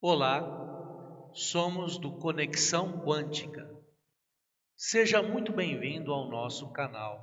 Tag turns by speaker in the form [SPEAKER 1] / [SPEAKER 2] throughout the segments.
[SPEAKER 1] Olá, somos do Conexão Quântica. Seja muito bem-vindo ao nosso canal.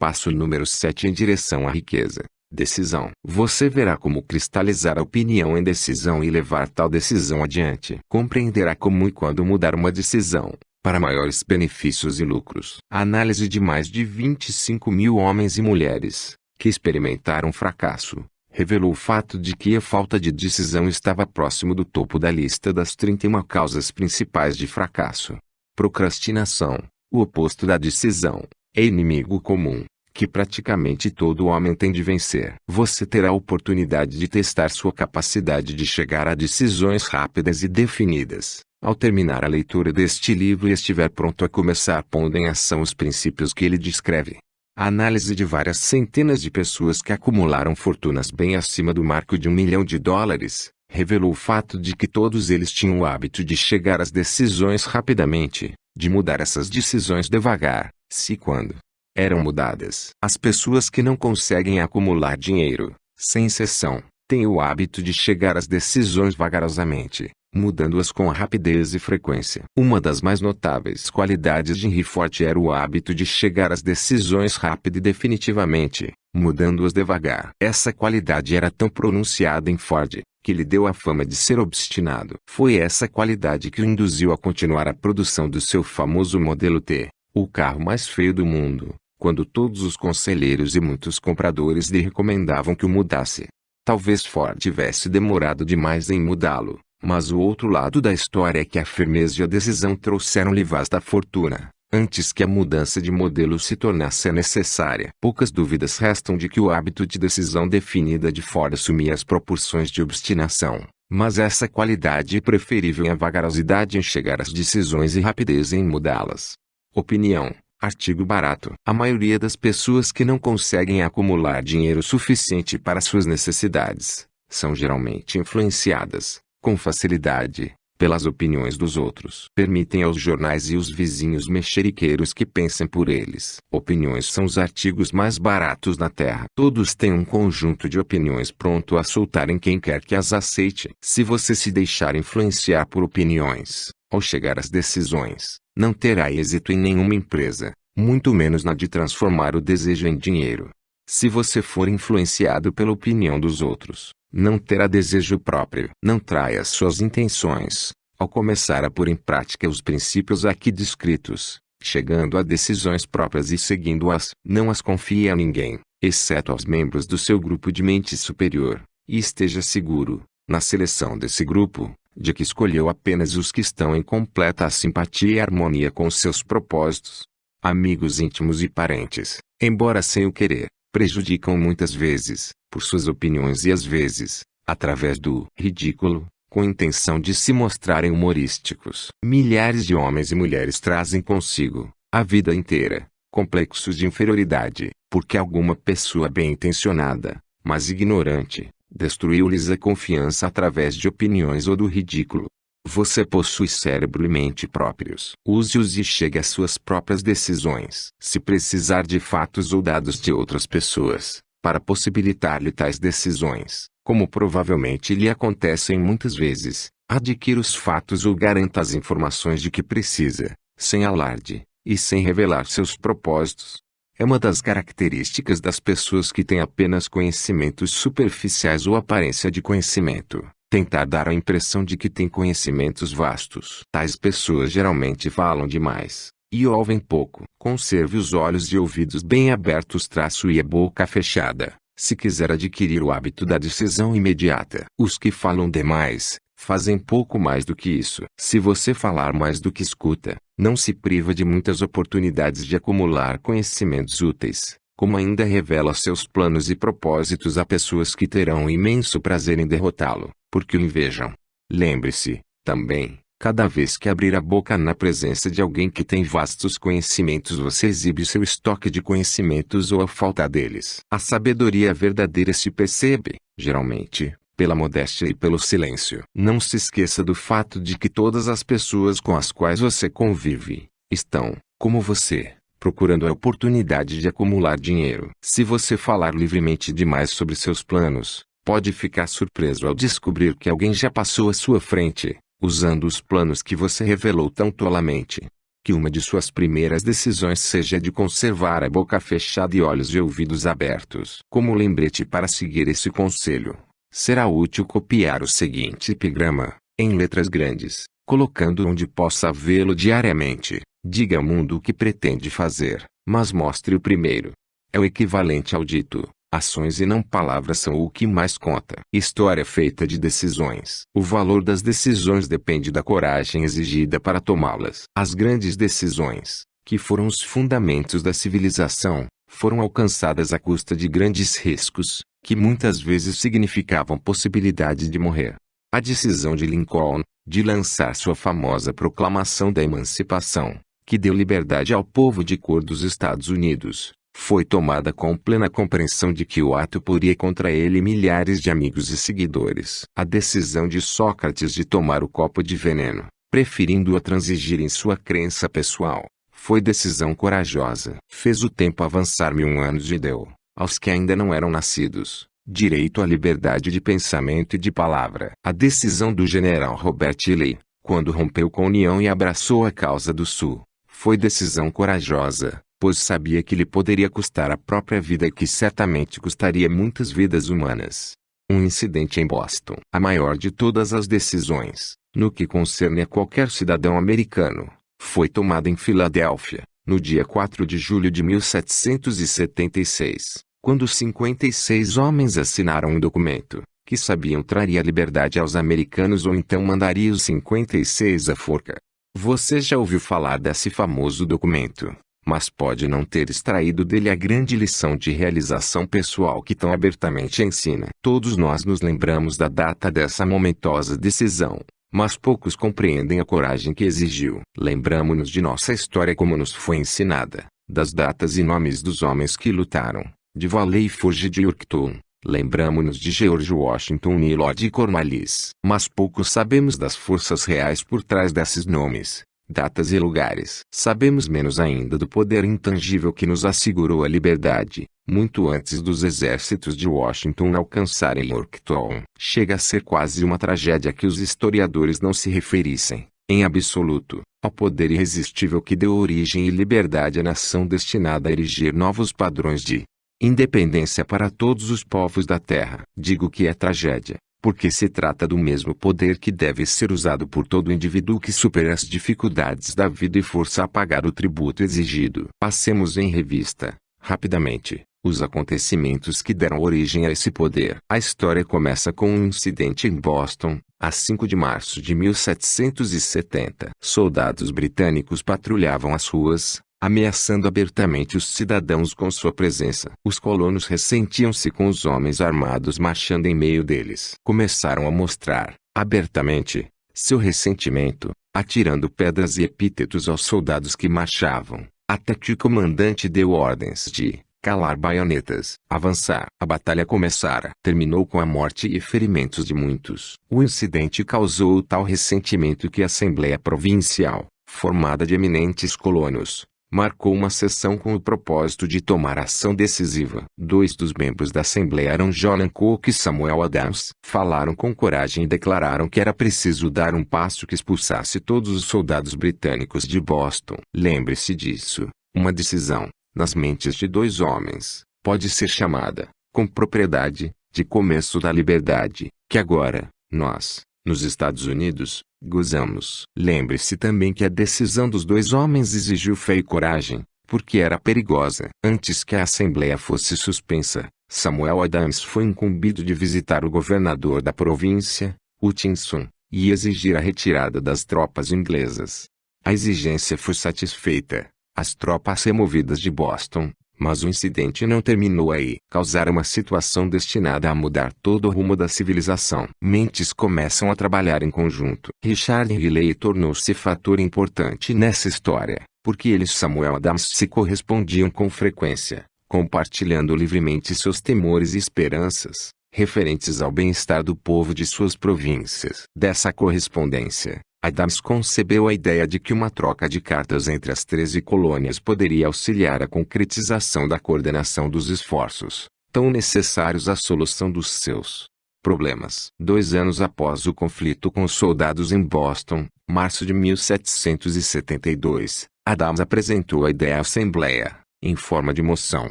[SPEAKER 2] Passo número 7 em direção à riqueza. Decisão. Você verá como cristalizar a opinião em decisão e levar tal decisão adiante. Compreenderá como e quando mudar uma decisão, para maiores benefícios e lucros. Análise de mais de 25 mil homens e mulheres, que experimentaram fracasso, revelou o fato de que a falta de decisão estava próximo do topo da lista das 31 causas principais de fracasso. Procrastinação, o oposto da decisão, é inimigo comum, que praticamente todo homem tem de vencer. Você terá a oportunidade de testar sua capacidade de chegar a decisões rápidas e definidas. Ao terminar a leitura deste livro e estiver pronto a começar pondo em ação os princípios que ele descreve, a análise de várias centenas de pessoas que acumularam fortunas bem acima do marco de um milhão de dólares, revelou o fato de que todos eles tinham o hábito de chegar às decisões rapidamente, de mudar essas decisões devagar, se quando eram mudadas. As pessoas que não conseguem acumular dinheiro, sem exceção, têm o hábito de chegar às decisões vagarosamente, mudando-as com rapidez e frequência. Uma das mais notáveis qualidades de Henry Ford era o hábito de chegar às decisões rápido e definitivamente, mudando-as devagar. Essa qualidade era tão pronunciada em Ford, que lhe deu a fama de ser obstinado. Foi essa qualidade que o induziu a continuar a produção do seu famoso modelo T, o carro mais feio do mundo, quando todos os conselheiros e muitos compradores lhe recomendavam que o mudasse. Talvez Ford tivesse demorado demais em mudá-lo, mas o outro lado da história é que a firmeza e a decisão trouxeram-lhe vasta fortuna, antes que a mudança de modelo se tornasse necessária. Poucas dúvidas restam de que o hábito de decisão definida de Ford assumia as proporções de obstinação, mas essa qualidade é preferível à vagarosidade em chegar às decisões e rapidez em mudá-las. Opinião Artigo barato. A maioria das pessoas que não conseguem acumular dinheiro suficiente para suas necessidades, são geralmente influenciadas, com facilidade, pelas opiniões dos outros. Permitem aos jornais e os vizinhos mexeriqueiros que pensem por eles. Opiniões são os artigos mais baratos na Terra. Todos têm um conjunto de opiniões pronto a soltar em quem quer que as aceite. Se você se deixar influenciar por opiniões, ao chegar às decisões, não terá êxito em nenhuma empresa, muito menos na de transformar o desejo em dinheiro. Se você for influenciado pela opinião dos outros, não terá desejo próprio. Não traia suas intenções, ao começar a pôr em prática os princípios aqui descritos, chegando a decisões próprias e seguindo-as. Não as confie a ninguém, exceto aos membros do seu grupo de mente superior, e esteja seguro, na seleção desse grupo, de que escolheu apenas os que estão em completa simpatia e harmonia com seus propósitos. Amigos íntimos e parentes, embora sem o querer, prejudicam muitas vezes, por suas opiniões e às vezes, através do ridículo, com intenção de se mostrarem humorísticos. Milhares de homens e mulheres trazem consigo, a vida inteira, complexos de inferioridade, porque alguma pessoa bem intencionada, mas ignorante, destruiu-lhes a confiança através de opiniões ou do ridículo. Você possui cérebro e mente próprios. Use-os e chegue às suas próprias decisões. Se precisar de fatos ou dados de outras pessoas, para possibilitar-lhe tais decisões, como provavelmente lhe acontecem muitas vezes, adquira os fatos ou garanta as informações de que precisa, sem alarde, e sem revelar seus propósitos. É uma das características das pessoas que têm apenas conhecimentos superficiais ou aparência de conhecimento tentar dar a impressão de que tem conhecimentos vastos. Tais pessoas geralmente falam demais e ouvem pouco. Conserve os olhos e ouvidos bem abertos traço e a boca fechada, se quiser adquirir o hábito da decisão imediata. Os que falam demais, fazem pouco mais do que isso. Se você falar mais do que escuta, não se priva de muitas oportunidades de acumular conhecimentos úteis como ainda revela seus planos e propósitos a pessoas que terão imenso prazer em derrotá-lo, porque o invejam. Lembre-se, também, cada vez que abrir a boca na presença de alguém que tem vastos conhecimentos você exibe seu estoque de conhecimentos ou a falta deles. A sabedoria verdadeira se percebe, geralmente, pela modéstia e pelo silêncio. Não se esqueça do fato de que todas as pessoas com as quais você convive, estão, como você, procurando a oportunidade de acumular dinheiro. Se você falar livremente demais sobre seus planos, pode ficar surpreso ao descobrir que alguém já passou à sua frente, usando os planos que você revelou tão tolamente. Que uma de suas primeiras decisões seja de conservar a boca fechada e olhos e ouvidos abertos. Como lembrete para seguir esse conselho, será útil copiar o seguinte epigrama, em letras grandes, colocando onde possa vê-lo diariamente. Diga ao mundo o que pretende fazer, mas mostre o primeiro. É o equivalente ao dito: ações e não palavras são o que mais conta. História feita de decisões. O valor das decisões depende da coragem exigida para tomá-las. As grandes decisões, que foram os fundamentos da civilização, foram alcançadas à custa de grandes riscos, que muitas vezes significavam possibilidade de morrer. A decisão de Lincoln, de lançar sua famosa Proclamação da Emancipação, que deu liberdade ao povo de cor dos Estados Unidos, foi tomada com plena compreensão de que o ato poria contra ele milhares de amigos e seguidores. A decisão de Sócrates de tomar o copo de veneno, preferindo-o transigir em sua crença pessoal, foi decisão corajosa. Fez o tempo avançar mil anos e deu, aos que ainda não eram nascidos, direito à liberdade de pensamento e de palavra. A decisão do general Robert Lee, quando rompeu com a União e abraçou a causa do Sul, foi decisão corajosa, pois sabia que lhe poderia custar a própria vida e que certamente custaria muitas vidas humanas. Um incidente em Boston, a maior de todas as decisões, no que concerne a qualquer cidadão americano, foi tomada em Filadélfia, no dia 4 de julho de 1776, quando 56 homens assinaram um documento, que sabiam traria liberdade aos americanos ou então mandaria os 56 à forca. Você já ouviu falar desse famoso documento? Mas pode não ter extraído dele a grande lição de realização pessoal que tão abertamente ensina. Todos nós nos lembramos da data dessa momentosa decisão, mas poucos compreendem a coragem que exigiu. Lembramos-nos de nossa história como nos foi ensinada, das datas e nomes dos homens que lutaram, de Valley Forge de Yorktown. Lembramos-nos de George Washington e Lord Cornwallis. Mas pouco sabemos das forças reais por trás desses nomes datas e lugares. Sabemos menos ainda do poder intangível que nos assegurou a liberdade, muito antes dos exércitos de Washington alcançarem Yorktown. Chega a ser quase uma tragédia que os historiadores não se referissem, em absoluto, ao poder irresistível que deu origem e liberdade à nação destinada a erigir novos padrões de independência para todos os povos da terra. Digo que é tragédia, porque se trata do mesmo poder que deve ser usado por todo indivíduo que supera as dificuldades da vida e força a pagar o tributo exigido. Passemos em revista, rapidamente, os acontecimentos que deram origem a esse poder. A história começa com um incidente em Boston, a 5 de março de 1770. Soldados britânicos patrulhavam as ruas, ameaçando abertamente os cidadãos com sua presença. Os colonos ressentiam-se com os homens armados marchando em meio deles. Começaram a mostrar, abertamente, seu ressentimento, atirando pedras e epítetos aos soldados que marchavam, até que o comandante deu ordens de calar baionetas, avançar. A batalha começara. Terminou com a morte e ferimentos de muitos. O incidente causou tal ressentimento que a Assembleia Provincial, formada de eminentes colonos, marcou uma sessão com o propósito de tomar ação decisiva. Dois dos membros da Assembleia eram John Cook e Samuel Adams. Falaram com coragem e declararam que era preciso dar um passo que expulsasse todos os soldados britânicos de Boston. Lembre-se disso. Uma decisão, nas mentes de dois homens, pode ser chamada, com propriedade, de começo da liberdade, que agora, nós, nos Estados Unidos, gozamos. Lembre-se também que a decisão dos dois homens exigiu fé e coragem, porque era perigosa. Antes que a Assembleia fosse suspensa, Samuel Adams foi incumbido de visitar o governador da província, Hutchinson, e exigir a retirada das tropas inglesas. A exigência foi satisfeita. As tropas removidas de Boston, mas o incidente não terminou aí. Causar uma situação destinada a mudar todo o rumo da civilização. Mentes começam a trabalhar em conjunto. Richard Riley tornou-se fator importante nessa história, porque ele e Samuel Adams se correspondiam com frequência, compartilhando livremente seus temores e esperanças, referentes ao bem-estar do povo de suas províncias. Dessa correspondência, Adams concebeu a ideia de que uma troca de cartas entre as 13 colônias poderia auxiliar a concretização da coordenação dos esforços, tão necessários à solução dos seus Problemas. Dois anos após o conflito com os soldados em Boston, março de 1772, Adams apresentou a ideia à Assembleia, em forma de moção,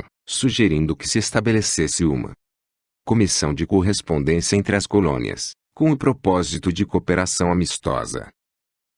[SPEAKER 2] sugerindo que se estabelecesse uma comissão de correspondência entre as colônias, com o propósito de cooperação amistosa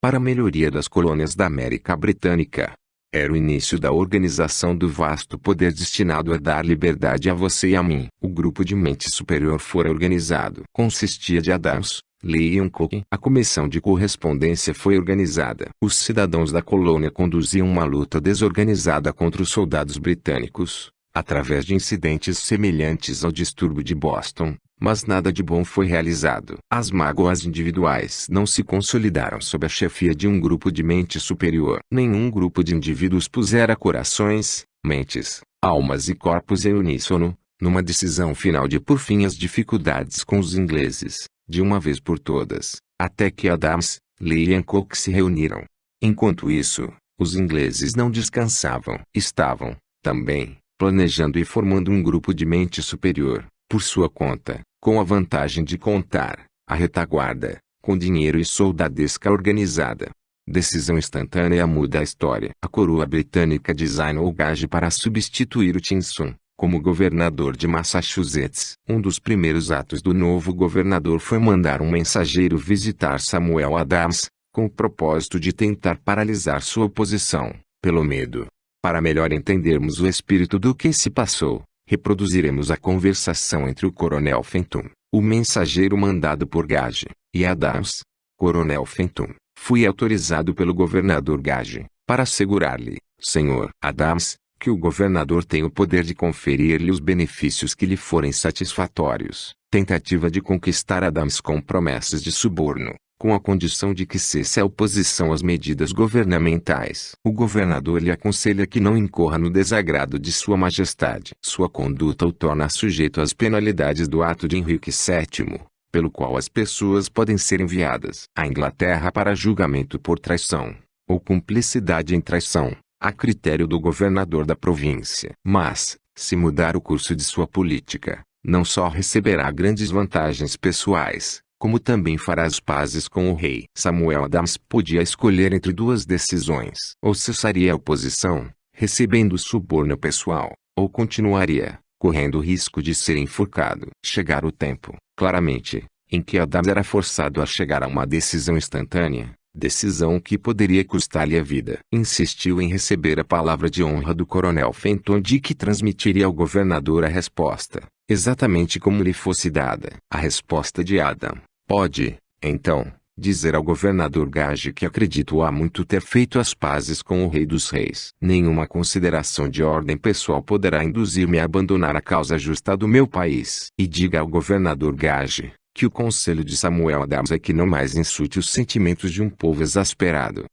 [SPEAKER 2] para a melhoria das colônias da América Britânica. Era o início da organização do vasto poder destinado a dar liberdade a você e a mim. O grupo de mente superior fora organizado. Consistia de Adams, Lee e Cook. A comissão de correspondência foi organizada. Os cidadãos da colônia conduziam uma luta desorganizada contra os soldados britânicos, através de incidentes semelhantes ao distúrbio de Boston, mas nada de bom foi realizado. As mágoas individuais não se consolidaram sob a chefia de um grupo de mente superior. Nenhum grupo de indivíduos pusera corações, mentes, almas e corpos em uníssono, numa decisão final de por fim as dificuldades com os ingleses, de uma vez por todas, até que Adams, Lee e Hancock se reuniram. Enquanto isso, os ingleses não descansavam. Estavam, também, planejando e formando um grupo de mente superior, por sua conta, com a vantagem de contar, a retaguarda, com dinheiro e soldadesca organizada. Decisão instantânea muda a história. A coroa britânica designou Gage para substituir o Tinson, como governador de Massachusetts. Um dos primeiros atos do novo governador foi mandar um mensageiro visitar Samuel Adams, com o propósito de tentar paralisar sua oposição, pelo medo. Para melhor entendermos o espírito do que se passou, reproduziremos a conversação entre o coronel Fenton, o mensageiro mandado por Gage, e Adams. Coronel Fenton, fui autorizado pelo governador Gage, para assegurar-lhe, senhor Adams, que o governador tem o poder de conferir-lhe os benefícios que lhe forem satisfatórios. Tentativa de conquistar Adams com promessas de suborno, com a condição de que cesse a oposição às medidas governamentais. O governador lhe aconselha que não incorra no desagrado de Sua Majestade. Sua conduta o torna sujeito às penalidades do ato de Henrique VII, pelo qual as pessoas podem ser enviadas à Inglaterra para julgamento por traição, ou cumplicidade em traição, a critério do governador da província. Mas, se mudar o curso de sua política, não só receberá grandes vantagens pessoais, como também fará as pazes com o rei. Samuel Adams podia escolher entre duas decisões. Ou cessaria a oposição, recebendo suborno pessoal, ou continuaria, correndo o risco de ser enforcado. Chegar o tempo, claramente, em que Adams era forçado a chegar a uma decisão instantânea, decisão que poderia custar-lhe a vida. Insistiu em receber a palavra de honra do coronel Fenton de que transmitiria ao governador a resposta, exatamente como lhe fosse dada. A resposta de Adam, Pode, então, dizer ao governador Gage que acredito há muito ter feito as pazes com o rei dos reis. Nenhuma consideração de ordem pessoal poderá induzir-me a abandonar a causa justa do meu país. E diga ao governador Gage, que o conselho de Samuel Adams é que não mais insulte os sentimentos de um povo exasperado.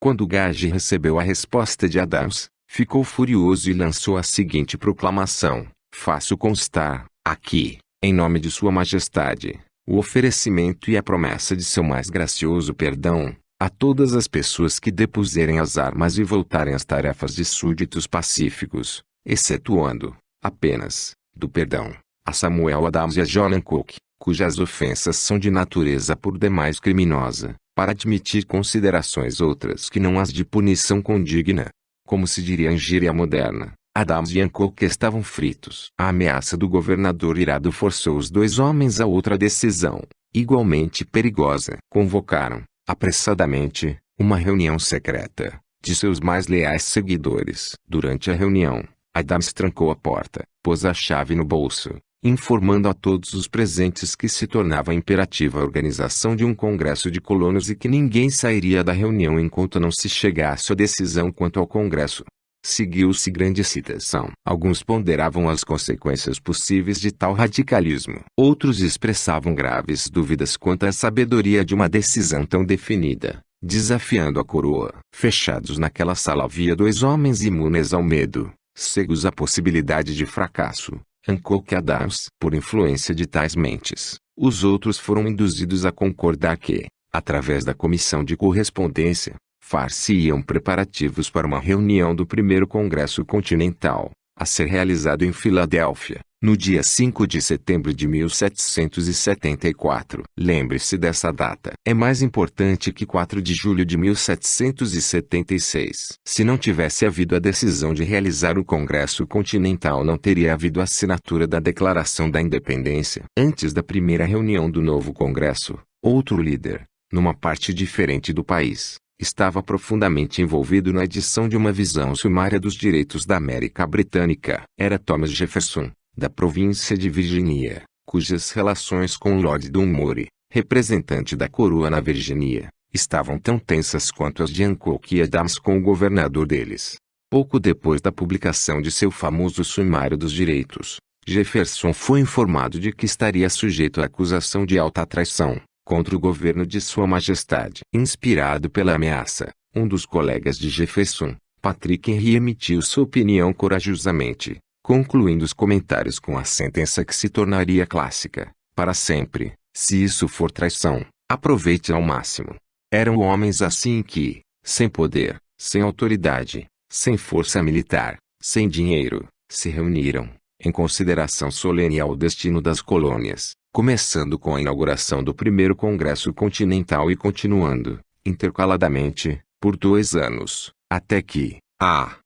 [SPEAKER 2] Quando Gage recebeu a resposta de Adams, ficou furioso e lançou a seguinte proclamação, faço constar, aqui, em nome de sua majestade, o oferecimento e a promessa de seu mais gracioso perdão, a todas as pessoas que depuserem as armas e voltarem às tarefas de súditos pacíficos, excetuando, apenas, do perdão, a Samuel Adams e a John Cook, cujas ofensas são de natureza por demais criminosa, para admitir considerações outras que não as de punição condigna. Como se diria em gíria moderna, Adams e Hancock estavam fritos. A ameaça do governador irado forçou os dois homens a outra decisão, igualmente perigosa. Convocaram, apressadamente, uma reunião secreta, de seus mais leais seguidores. Durante a reunião, Adams trancou a porta, pôs a chave no bolso, informando a todos os presentes que se tornava imperativa a organização de um congresso de colonos e que ninguém sairia da reunião enquanto não se chegasse a decisão quanto ao congresso. Seguiu-se grande excitação. Alguns ponderavam as consequências possíveis de tal radicalismo. Outros expressavam graves dúvidas quanto à sabedoria de uma decisão tão definida, desafiando a coroa. Fechados naquela sala havia dois homens imunes ao medo, cegos à possibilidade de fracasso. Hancock Adams. Por influência de tais mentes, os outros foram induzidos a concordar que, através da comissão de correspondência, far-se-iam preparativos para uma reunião do primeiro Congresso Continental, a ser realizado em Filadélfia, no dia 5 de setembro de 1774. Lembre-se dessa data. É mais importante que 4 de julho de 1776. Se não tivesse havido a decisão de realizar o Congresso Continental não teria havido assinatura da Declaração da Independência. Antes da primeira reunião do novo Congresso, outro líder, numa parte diferente do país, estava profundamente envolvido na edição de uma visão sumária dos direitos da América Britânica. Era Thomas Jefferson, da província de Virgínia, cujas relações com Lord Dunmore, representante da coroa na Virgínia, estavam tão tensas quanto as de Hancock e Adams com o governador deles. Pouco depois da publicação de seu famoso Sumário dos Direitos, Jefferson foi informado de que estaria sujeito à acusação de alta traição contra o governo de Sua Majestade. Inspirado pela ameaça, um dos colegas de Jefferson, Patrick Henry emitiu sua opinião corajosamente, concluindo os comentários com a sentença que se tornaria clássica, para sempre, se isso for traição, aproveite ao máximo. Eram homens assim que, sem poder, sem autoridade, sem força militar, sem dinheiro, se reuniram, em consideração solene ao destino das colônias, começando com a inauguração do primeiro Congresso Continental e continuando, intercaladamente, por dois anos, até que, a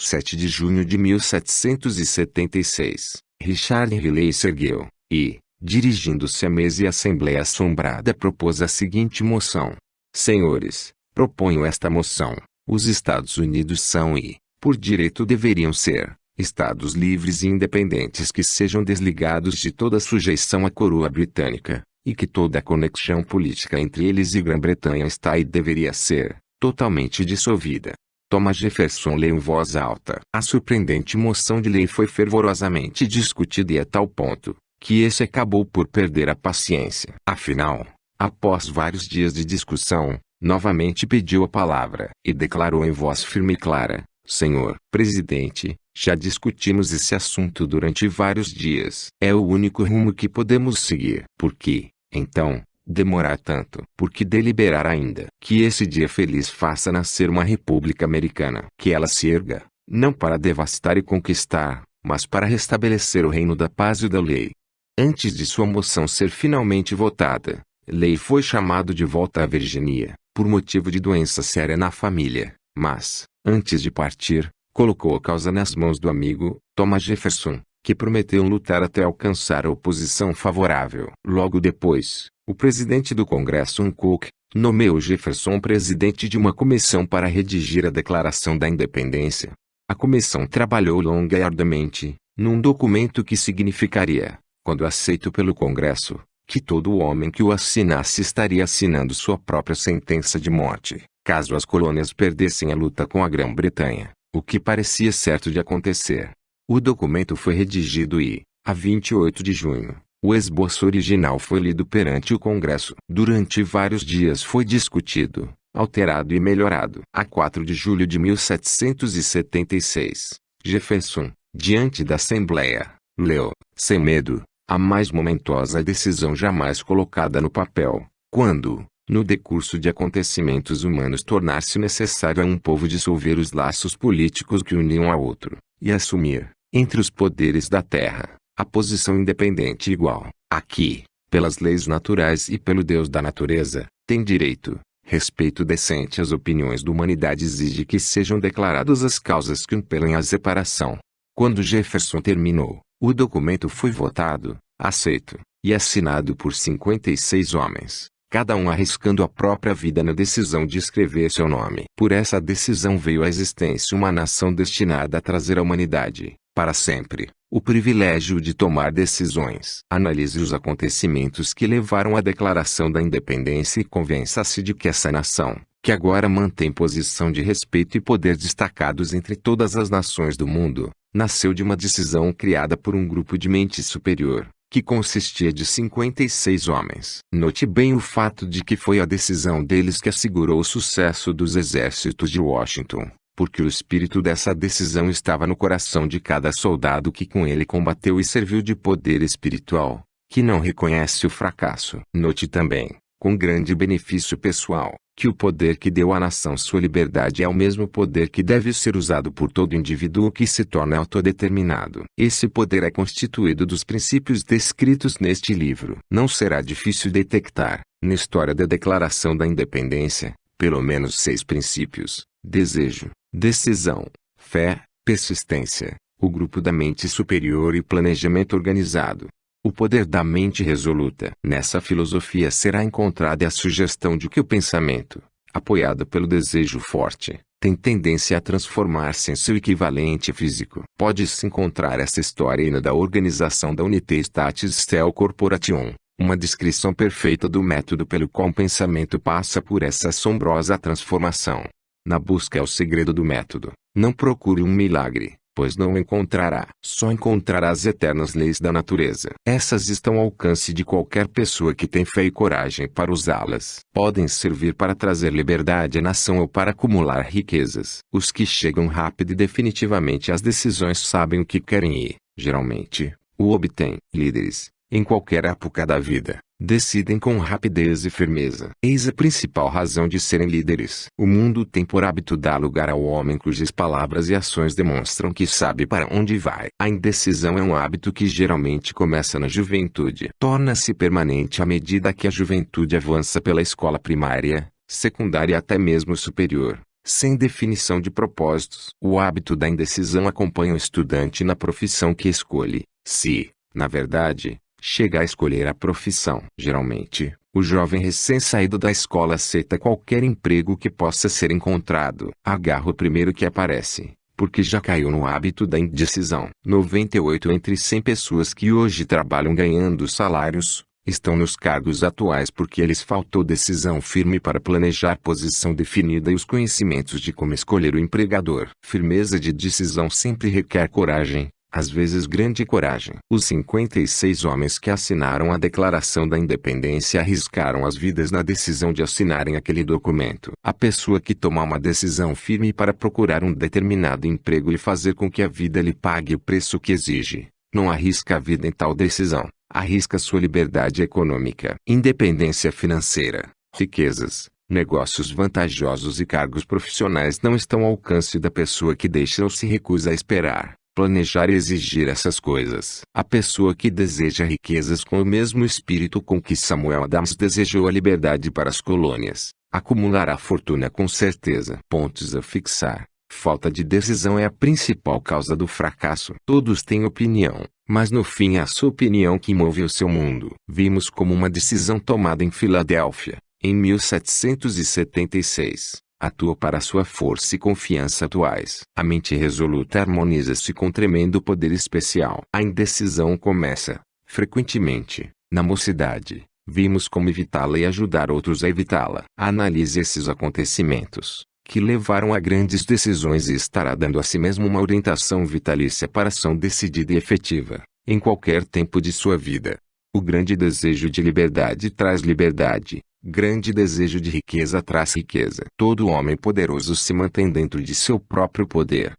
[SPEAKER 2] 7 de junho de 1776, Richard Riley se ergueu, e, dirigindo-se à mesa e à Assembleia Assombrada propôs a seguinte moção. Senhores, proponho esta moção. Os Estados Unidos são e, por direito deveriam ser, Estados livres e independentes que sejam desligados de toda sujeição à coroa britânica, e que toda conexão política entre eles e Grã-Bretanha está e deveria ser, totalmente dissolvida. Thomas Jefferson leu em voz alta. A surpreendente moção de lei foi fervorosamente discutida e a tal ponto, que esse acabou por perder a paciência. Afinal, após vários dias de discussão, novamente pediu a palavra e declarou em voz firme e clara, Senhor Presidente, já discutimos esse assunto durante vários dias. É o único rumo que podemos seguir. Por que, então, demorar tanto? Por que deliberar ainda? Que esse dia feliz faça nascer uma república americana. Que ela se erga, não para devastar e conquistar, mas para restabelecer o reino da paz e da lei. Antes de sua moção ser finalmente votada, Lei foi chamado de volta à Virgínia, por motivo de doença séria na família, mas, antes de partir, colocou a causa nas mãos do amigo, Thomas Jefferson, que prometeu lutar até alcançar a oposição favorável. Logo depois, o presidente do Congresso Hancock, nomeou Jefferson presidente de uma comissão para redigir a Declaração da Independência. A comissão trabalhou longa e arduamente, num documento que significaria, quando aceito pelo Congresso, que todo homem que o assinasse estaria assinando sua própria sentença de morte, caso as colônias perdessem a luta com a Grã-Bretanha o que parecia certo de acontecer. O documento foi redigido e, a 28 de junho, o esboço original foi lido perante o Congresso. Durante vários dias foi discutido, alterado e melhorado. A 4 de julho de 1776, Jefferson, diante da Assembleia, leu, sem medo, a mais momentosa decisão jamais colocada no papel, quando, no decurso de acontecimentos humanos tornar-se necessário a um povo dissolver os laços políticos que uniam a outro, e assumir, entre os poderes da terra, a posição independente igual, aqui, pelas leis naturais e pelo Deus da natureza, tem direito, respeito decente às opiniões da humanidade exige que sejam declaradas as causas que impelem a separação. Quando Jefferson terminou, o documento foi votado, aceito, e assinado por 56 homens cada um arriscando a própria vida na decisão de escrever seu nome. Por essa decisão veio à existência uma nação destinada a trazer à humanidade, para sempre, o privilégio de tomar decisões. Analise os acontecimentos que levaram à declaração da independência e convença-se de que essa nação, que agora mantém posição de respeito e poder destacados entre todas as nações do mundo, nasceu de uma decisão criada por um grupo de mente superior, que consistia de 56 homens. Note bem o fato de que foi a decisão deles que assegurou o sucesso dos exércitos de Washington, porque o espírito dessa decisão estava no coração de cada soldado que com ele combateu e serviu de poder espiritual, que não reconhece o fracasso. Note também, com grande benefício pessoal, que o poder que deu à nação sua liberdade é o mesmo poder que deve ser usado por todo indivíduo que se torna autodeterminado. Esse poder é constituído dos princípios descritos neste livro. Não será difícil detectar, na história da Declaração da Independência, pelo menos seis princípios: desejo, decisão, fé, persistência, o grupo da mente superior e planejamento organizado. O poder da mente resoluta. Nessa filosofia será encontrada a sugestão de que o pensamento, apoiado pelo desejo forte, tem tendência a transformar-se em seu equivalente físico. Pode-se encontrar essa história na da organização da Unité Statis Cell Corporation, uma descrição perfeita do método pelo qual o pensamento passa por essa assombrosa transformação. Na busca é o segredo do método. Não procure um milagre, pois não encontrará. Só encontrará as eternas leis da natureza. Essas estão ao alcance de qualquer pessoa que tem fé e coragem para usá-las. Podem servir para trazer liberdade à nação ou para acumular riquezas. Os que chegam rápido e definitivamente às decisões sabem o que querem e, geralmente, o obtêm. Líderes, em qualquer época da vida, decidem com rapidez e firmeza. Eis a principal razão de serem líderes. O mundo tem por hábito dar lugar ao homem cujas palavras e ações demonstram que sabe para onde vai. A indecisão é um hábito que geralmente começa na juventude. Torna-se permanente à medida que a juventude avança pela escola primária, secundária e até mesmo superior. Sem definição de propósitos. O hábito da indecisão acompanha o estudante na profissão que escolhe. Se, na verdade, chega a escolher a profissão. Geralmente, o jovem recém-saído da escola aceita qualquer emprego que possa ser encontrado. Agarra o primeiro que aparece, porque já caiu no hábito da indecisão. 98 entre 100 pessoas que hoje trabalham ganhando salários, estão nos cargos atuais porque lhes faltou decisão firme para planejar posição definida e os conhecimentos de como escolher o empregador. Firmeza de decisão sempre requer coragem, às vezes grande coragem. Os 56 homens que assinaram a Declaração da Independência arriscaram as vidas na decisão de assinarem aquele documento. A pessoa que toma uma decisão firme para procurar um determinado emprego e fazer com que a vida lhe pague o preço que exige, não arrisca a vida em tal decisão, arrisca sua liberdade econômica, independência financeira, riquezas, Negócios vantajosos e cargos profissionais não estão ao alcance da pessoa que deixa ou se recusa a esperar planejar e exigir essas coisas. A pessoa que deseja riquezas com o mesmo espírito com que Samuel Adams desejou a liberdade para as colônias, acumulará fortuna com certeza. Pontos a fixar. Falta de decisão é a principal causa do fracasso. Todos têm opinião, mas no fim é a sua opinião que move o seu mundo. Vimos como uma decisão tomada em Filadélfia, em 1776 atua para sua força e confiança atuais. A mente resoluta harmoniza-se com tremendo poder especial. A indecisão começa, frequentemente, na mocidade. Vimos como evitá-la e ajudar outros a evitá-la. Analise esses acontecimentos, que levaram a grandes decisões e estará dando a si mesmo uma orientação vitalícia para ação decidida e efetiva, em qualquer tempo de sua vida. O grande desejo de liberdade traz liberdade, Grande desejo de riqueza traz riqueza. Todo homem poderoso se mantém dentro de seu próprio poder.